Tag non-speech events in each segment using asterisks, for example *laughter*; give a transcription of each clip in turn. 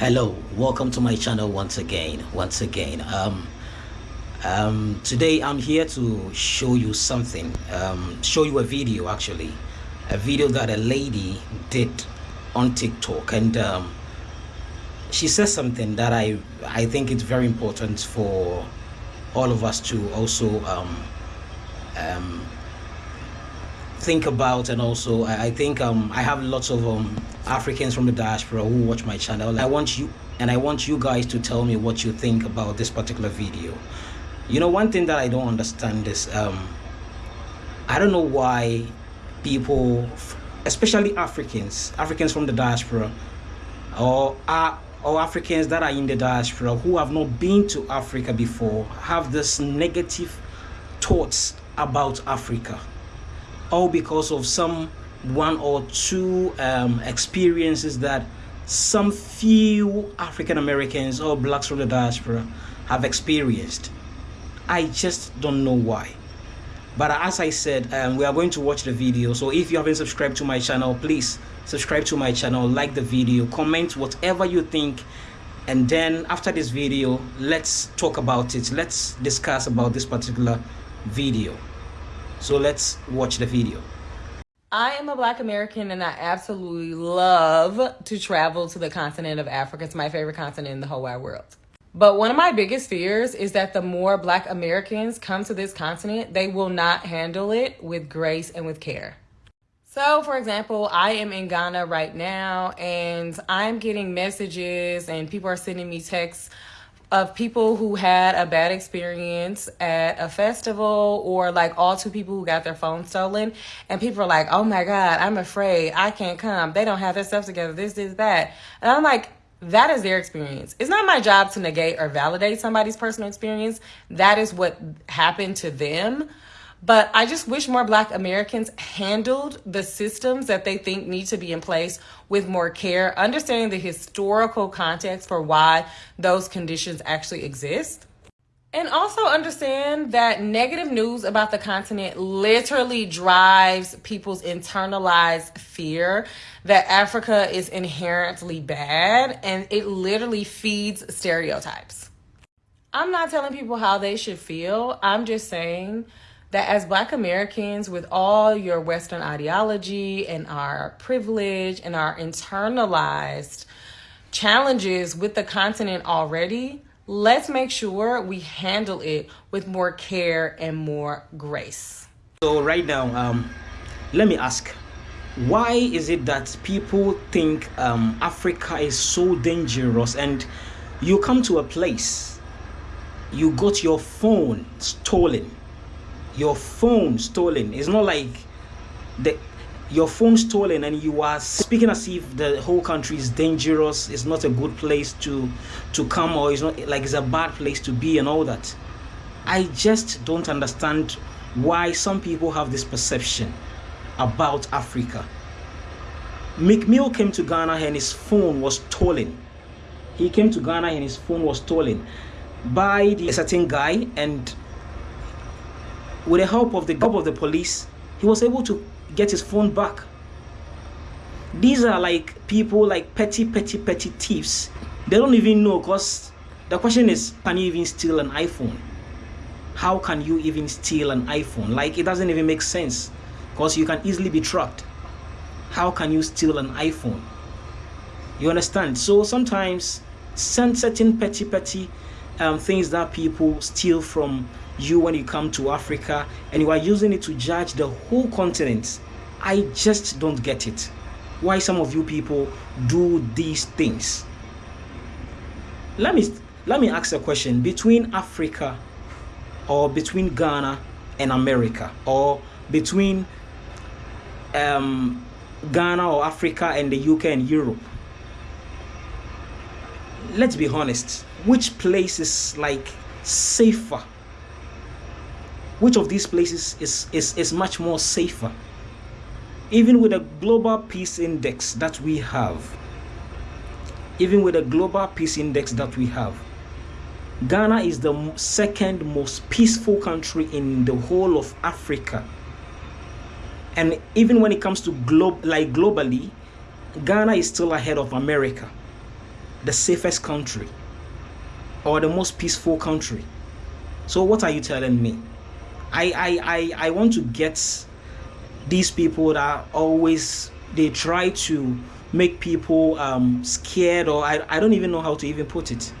hello welcome to my channel once again once again. Um um today i'm here to show you something um show you a video actually. A video that a lady did on tiktok and um she says something that i i think it's very important for all of us to also um um think about and also I, I think um, I have lots of um, Africans from the diaspora who watch my channel. I want you and I want you guys to tell me what you think about this particular video. You know, one thing that I don't understand is um, I don't know why people, especially Africans, Africans from the diaspora, or uh, or Africans that are in the diaspora who have not been to Africa before, have this negative thoughts about Africa all because of some one or two um, experiences that some few African Americans or blacks from the diaspora have experienced. I just don't know why. But as I said, um, we are going to watch the video. So if you haven't subscribed to my channel, please subscribe to my channel, like the video, comment whatever you think. And then after this video, let's talk about it. Let's discuss about this particular video. So let's watch the video. I am a black American and I absolutely love to travel to the continent of Africa. It's my favorite continent in the whole wide world. But one of my biggest fears is that the more black Americans come to this continent, they will not handle it with grace and with care. So, for example, I am in Ghana right now and I'm getting messages and people are sending me texts of people who had a bad experience at a festival or like all two people who got their phone stolen and people are like oh my god i'm afraid. I can't come. They don't have their stuff together. This is that. And i'm like that is their experience. It's not my job to negate or validate somebody's personal experience. That is what happened to them but I just wish more Black Americans handled the systems that they think need to be in place with more care, understanding the historical context for why those conditions actually exist. And also understand that negative news about the continent literally drives people's internalized fear that Africa is inherently bad and it literally feeds stereotypes. I'm not telling people how they should feel. I'm just saying that as Black Americans, with all your Western ideology and our privilege and our internalized challenges with the continent already, let's make sure we handle it with more care and more grace. So, right now, um, let me ask why is it that people think um, Africa is so dangerous and you come to a place, you got your phone stolen your phone stolen. It's not like the your phone stolen and you are speaking as if the whole country is dangerous. It's not a good place to to come or it's not like it's a bad place to be and all that. I just don't understand why some people have this perception about africa. Mcmill came to ghana and his phone was stolen. He came to ghana and his phone was stolen by the, a certain guy and with the help of the help of the police, he was able to get his phone back. These are like people like petty, petty, petty thieves. They don't even know because the question is, can you even steal an iPhone? How can you even steal an iPhone? Like it doesn't even make sense because you can easily be tracked. How can you steal an iPhone? You understand? So sometimes certain petty, petty um, things that people steal from you when you come to Africa and you are using it to judge the whole continent. I just don't get it. Why some of you people do these things. Let me let me ask a question between Africa or between Ghana and America or between um, Ghana or Africa and the UK and Europe. Let's be honest, which place is like safer which of these places is, is, is much more safer? Even with a global peace index that we have, even with a global peace index that we have, Ghana is the second most peaceful country in the whole of Africa. And even when it comes to globe like globally, Ghana is still ahead of America. the safest country or the most peaceful country. So what are you telling me? I I I, I want to get these people that always they try to make people um, scared or I, I don't even know how to even put it.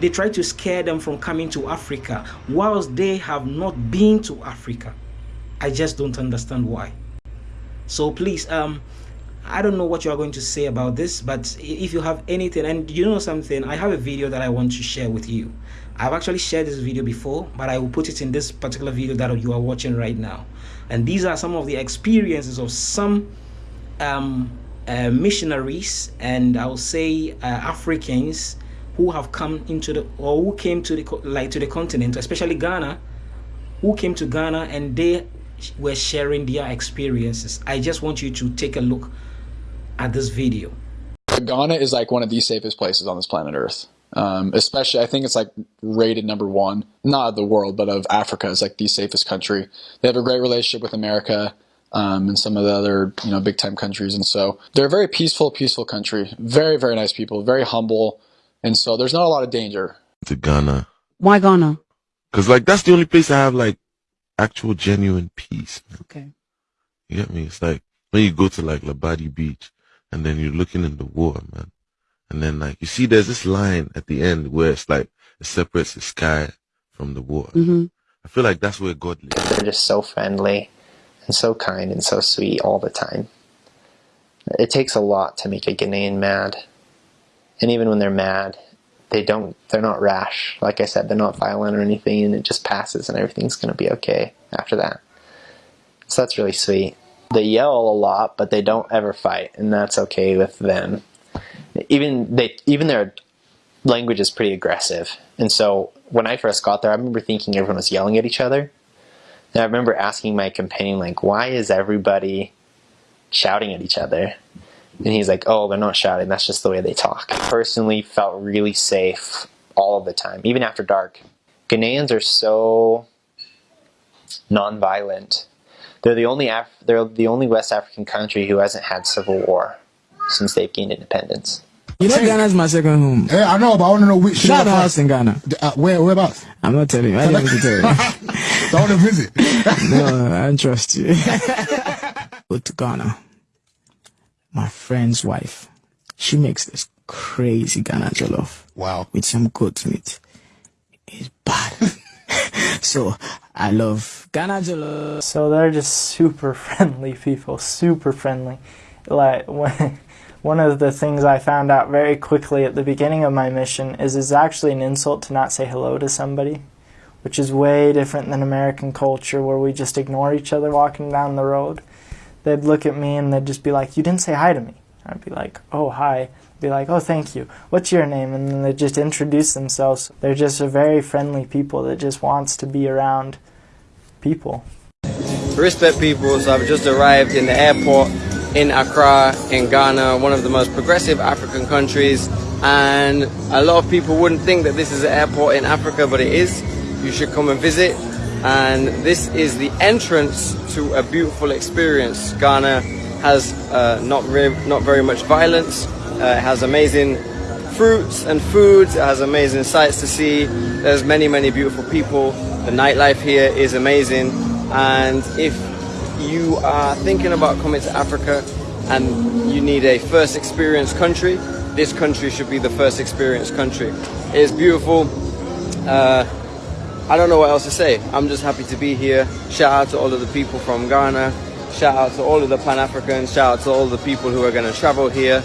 They try to scare them from coming to africa whilst they have not been to africa. I just don't understand why. So please um I don't know what you are going to say about this, but if you have anything, and you know something, I have a video that I want to share with you. I've actually shared this video before, but I will put it in this particular video that you are watching right now. And these are some of the experiences of some um, uh, missionaries and I'll say uh, Africans who have come into the or who came to the like to the continent, especially Ghana, who came to Ghana and they were sharing their experiences. I just want you to take a look at this video. Ghana is like one of the safest places on this planet Earth. Um, especially, I think it's like rated number one, not of the world, but of Africa is like the safest country. They have a great relationship with America um, and some of the other you know big time countries, and so they're a very peaceful, peaceful country. Very, very nice people, very humble, and so there's not a lot of danger. To Ghana. Why Ghana? Because like that's the only place I have like actual genuine peace. Man. Okay. You get me? It's like when you go to like Labadi Beach and then you're looking in the water, man. And then like you see there's this line at the end where it's like it separates the sky from the water. Mm-hmm. I feel like that's where God lives. They're just so friendly and so kind and so sweet all the time. It takes a lot to make a Ghanaian mad. And even when they're mad, they don't they're not rash. Like I said, they're not violent or anything and it just passes and everything's gonna be okay after that. So that's really sweet. They yell a lot, but they don't ever fight, and that's okay with them. Even they even their language is pretty aggressive. And so when I first got there, I remember thinking everyone was yelling at each other. And I remember asking my companion, like, why is everybody shouting at each other? And he's like, oh, they're not shouting. That's just the way they talk. I personally felt really safe all of the time, even after dark. Ghanaians are so non-violent. They're the only Af they're the only West African country who hasn't had civil war since they've gained independence. You know, Ghana's my second home. Hey, I know, but I want to know which. Shout out house in Ghana. Uh, where, whereabouts? I'm not telling you. I didn't want to tell you. so I want to visit. *laughs* *laughs* no, I don't trust you. *laughs* Go to Ghana. My friend's wife, she makes this crazy Ghana jollof. Wow. With some goat meat. It's bad. so I love Ghana jollof. So they're just super *laughs* friendly people, super friendly. Like when one of the things I found out very quickly at the beginning of my mission is it's actually an insult to not say hello to somebody, which is way different than American culture where we just ignore each other walking down the road. They'd look at me and they'd just be like, "You didn't say hi to me." I'd be like, "Oh, hi." Be like, "Oh, thank you. What's your name?" And then they just introduce themselves. They're just a very friendly people that just wants to be around people. Respect people. So I've just arrived in the airport in Accra, in Ghana, one of the most progressive African countries. And a lot of people wouldn't think that this is an airport in Africa, but it is. You should come and visit. And this is the entrance to a beautiful experience. Ghana has uh, not, not very much violence. Uh, it has amazing fruits and foods. It has amazing sights to see. There's many, many beautiful people. The nightlife here is amazing. And if you are thinking about coming to Africa and you need a first experience country, this country should be the first experience country. It is beautiful. Uh, I don't know what else to say. I'm just happy to be here. Shout out to all of the people from Ghana. Shout out to all of the Pan-Africans. Shout out to all the people who are going to travel here.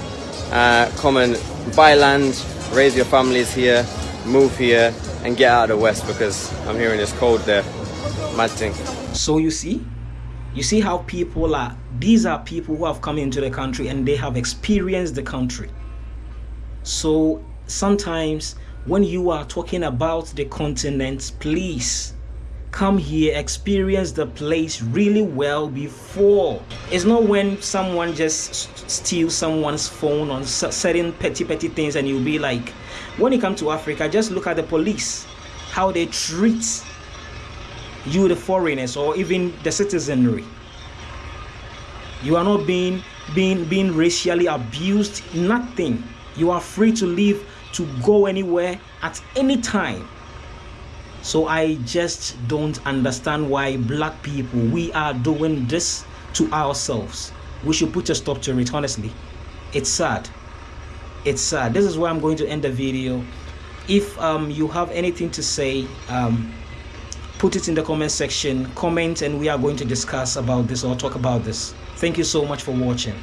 Uh, come and buy land, raise your families here, move here, and get out of the West because I'm hearing it's cold there. Mad thing. So you see, you see how people are, these are people who have come into the country and they have experienced the country. So sometimes when you are talking about the continent, please come here, experience the place really well before. It's not when someone just steals someone's phone on certain petty, petty things and you'll be like, when you come to Africa, just look at the police, how they treat you the foreigners or even the citizenry you are not being being being racially abused nothing You are free to leave to go anywhere at any time. So I just don't understand why black people we are doing this to ourselves. We should put a stop to it honestly. It's sad. It's sad. This is where I'm going to end the video. If um, you have anything to say, um, put it in the comment section comment and we are going to discuss about this or talk about this thank you so much for watching